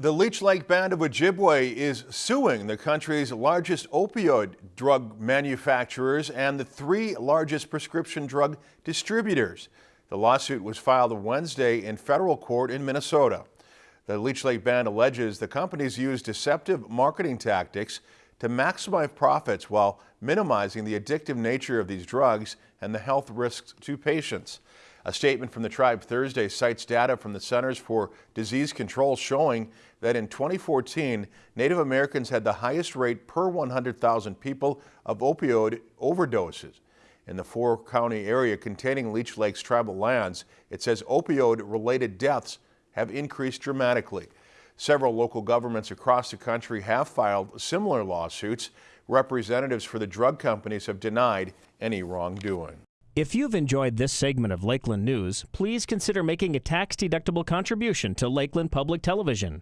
The Leech Lake Band of Ojibwe is suing the country's largest opioid drug manufacturers and the three largest prescription drug distributors. The lawsuit was filed Wednesday in federal court in Minnesota. The Leech Lake Band alleges the companies use deceptive marketing tactics to maximize profits while minimizing the addictive nature of these drugs and the health risks to patients. A statement from the tribe Thursday cites data from the Centers for Disease Control showing that in 2014, Native Americans had the highest rate per 100,000 people of opioid overdoses. In the four-county area containing Leech Lake's tribal lands, it says opioid-related deaths have increased dramatically. Several local governments across the country have filed similar lawsuits. Representatives for the drug companies have denied any wrongdoing. If you've enjoyed this segment of Lakeland News, please consider making a tax-deductible contribution to Lakeland Public Television.